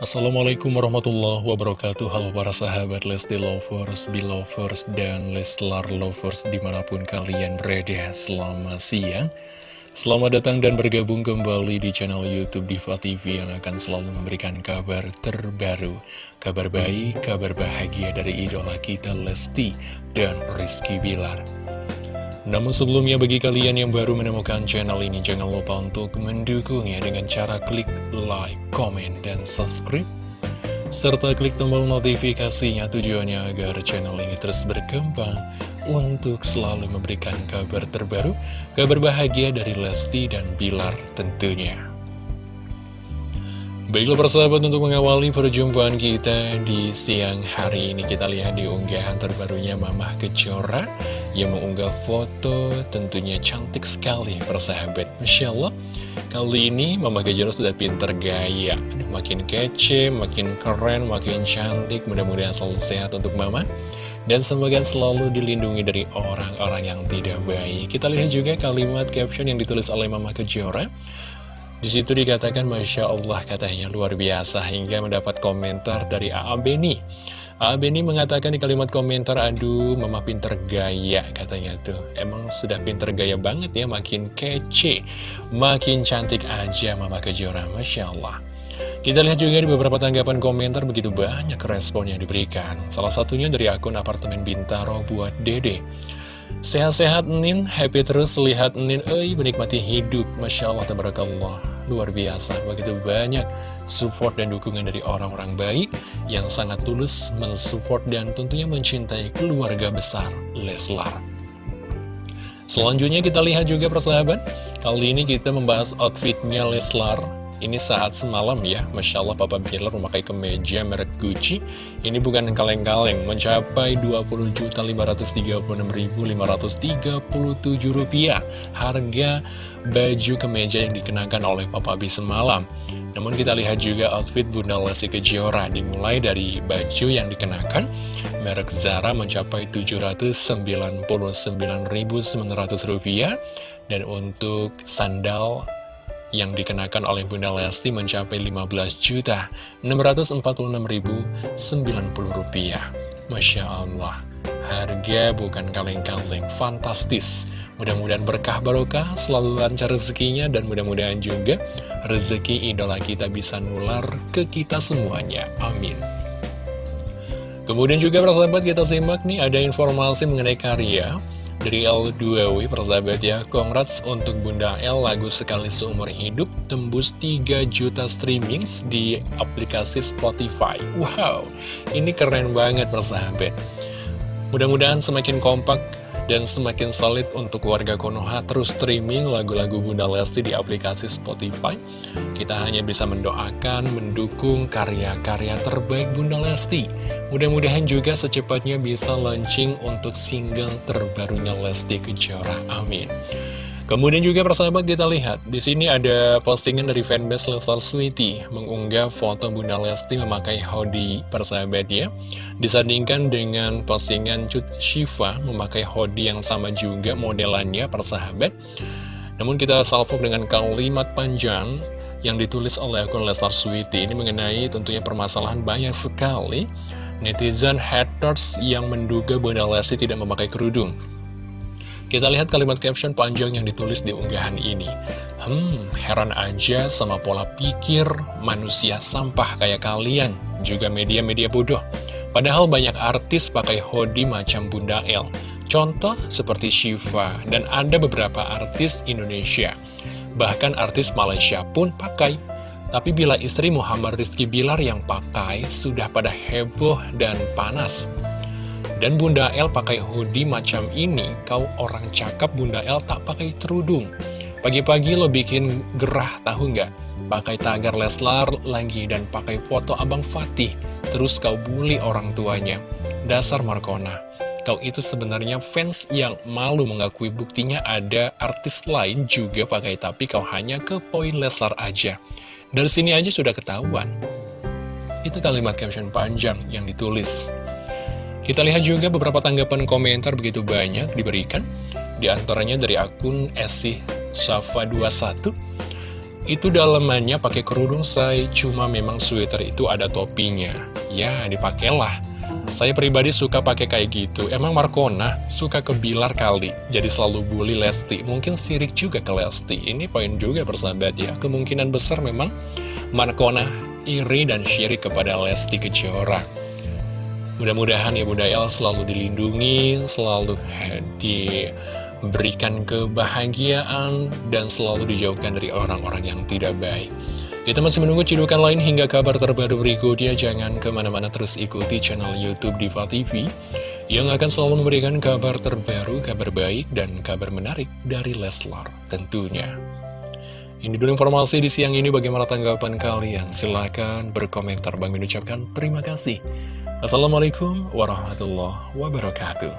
Assalamualaikum warahmatullahi wabarakatuh. Halo para sahabat Lesti Lovers, Belovers, dan Leslar Lovers di mana pun kalian berada. Selamat siang. Selamat datang dan bergabung kembali di channel Youtube Diva TV Yang akan selalu memberikan kabar terbaru Kabar baik, kabar bahagia dari idola kita Lesti dan Rizky Bilar namun sebelumnya bagi kalian yang baru menemukan channel ini jangan lupa untuk mendukungnya dengan cara klik like, comment, dan subscribe serta klik tombol notifikasinya tujuannya agar channel ini terus berkembang untuk selalu memberikan kabar terbaru, kabar bahagia dari Lesti dan Bilar tentunya. Baiklah persahabat untuk mengawali perjumpaan kita di siang hari ini kita lihat di unggahan terbarunya Mamah Kejora yang mengunggah foto tentunya cantik sekali persahabat. Masya Allah kali ini Mama Kejora sudah pinter gaya. Makin kece, makin keren, makin cantik. Mudah-mudahan selalu sehat untuk Mama dan semoga selalu dilindungi dari orang-orang yang tidak baik. Kita lihat juga kalimat caption yang ditulis oleh Mama Kejora di situ dikatakan Masya Allah katanya. Luar biasa hingga mendapat komentar dari A.A. Beni Beni mengatakan di kalimat komentar, aduh mama pinter gaya katanya tuh. Emang sudah pinter gaya banget ya, makin kece, makin cantik aja mama kejora, Masya Allah. Kita lihat juga di beberapa tanggapan komentar begitu banyak respon yang diberikan. Salah satunya dari akun apartemen Bintaro buat Dede. Sehat-sehat Nin, happy terus lihat Nin, eh menikmati hidup, Masya Allah, Tabarakallah. Luar biasa, begitu banyak support dan dukungan dari orang-orang baik yang sangat tulus mensupport dan tentunya mencintai keluarga besar Leslar. Selanjutnya kita lihat juga persahabat, kali ini kita membahas outfitnya Leslar. Ini saat semalam ya, Masya Allah Papa Bilar memakai kemeja merek Gucci. Ini bukan kaleng-kaleng, mencapai Rp2.536.537 Harga baju kemeja yang dikenakan oleh Papa B semalam. Namun kita lihat juga outfit Bunda Lesti Kejora dimulai dari baju yang dikenakan merek Zara mencapai Rp799.900 dan untuk sandal yang dikenakan oleh Bunda Lesti mencapai Rp15.646.090. Masya Allah, harga bukan kaleng-kaleng, fantastis. Mudah-mudahan berkah barokah, selalu lancar rezekinya, dan mudah-mudahan juga rezeki idola kita bisa nular ke kita semuanya. Amin. Kemudian juga persahabat kita simak nih, ada informasi mengenai karya dari L2W persahabat ya. Congrats untuk Bunda L, lagu sekali seumur hidup, tembus 3 juta streaming di aplikasi Spotify. Wow, ini keren banget persahabat. Mudah-mudahan semakin kompak dan semakin solid untuk warga Konoha terus streaming lagu-lagu Bunda Lesti di aplikasi Spotify. Kita hanya bisa mendoakan, mendukung karya-karya terbaik Bunda Lesti. Mudah-mudahan juga secepatnya bisa launching untuk single terbarunya Lesti Kejora. Amin. Kemudian juga persahabat kita lihat, di sini ada postingan dari fanbase Leslar Sweety mengunggah foto Bunda Lesti memakai hoodie persahabat ya. Disandingkan dengan postingan Cut Shiva memakai hoodie yang sama juga modelannya persahabat. Namun kita salvo dengan kalimat panjang yang ditulis oleh akun Leslar Sweety ini mengenai tentunya permasalahan banyak sekali netizen haters yang menduga Bunda Lesti tidak memakai kerudung. Kita lihat kalimat caption panjang yang ditulis di unggahan ini. Hmm, heran aja sama pola pikir manusia sampah kayak kalian, juga media-media bodoh. Padahal banyak artis pakai hoodie macam Bunda El. Contoh seperti Shiva, dan ada beberapa artis Indonesia. Bahkan artis Malaysia pun pakai. Tapi bila istri Muhammad Rizky Bilar yang pakai, sudah pada heboh dan panas. Dan Bunda El pakai hoodie macam ini, kau orang cakap Bunda El tak pakai kerudung. Pagi-pagi lo bikin gerah, tahu nggak? Pakai tagar Leslar lagi dan pakai foto Abang Fatih. Terus kau bully orang tuanya. Dasar Markona. Kau itu sebenarnya fans yang malu mengakui buktinya ada artis lain juga pakai tapi kau hanya ke poin Leslar aja. Dari sini aja sudah ketahuan. Itu kalimat caption panjang yang ditulis. Kita lihat juga beberapa tanggapan komentar begitu banyak diberikan. Di antaranya dari akun Esih Safa 21. Itu dalamannya pakai kerudung say, cuma memang sweater itu ada topinya. Ya, dipakailah. Saya pribadi suka pakai kayak gitu. Emang Markona suka ke Bilar kali, jadi selalu bully Lesti. Mungkin sirik juga ke Lesti. Ini poin juga persahabat ya. Kemungkinan besar memang Markona iri dan syirik kepada Lesti Kejora. Mudah-mudahan ya Bunda El selalu dilindungi, selalu diberikan kebahagiaan, dan selalu dijauhkan dari orang-orang yang tidak baik. Kita masih menunggu cidukan lain hingga kabar terbaru berikutnya. Jangan ke mana-mana terus ikuti channel Youtube Diva TV yang akan selalu memberikan kabar terbaru, kabar baik, dan kabar menarik dari Leslar tentunya. Ini dulu informasi di siang ini bagaimana tanggapan kalian. Silahkan berkomentar. Bang mengucapkan terima kasih. Assalamualaikum warahmatullahi wabarakatuh.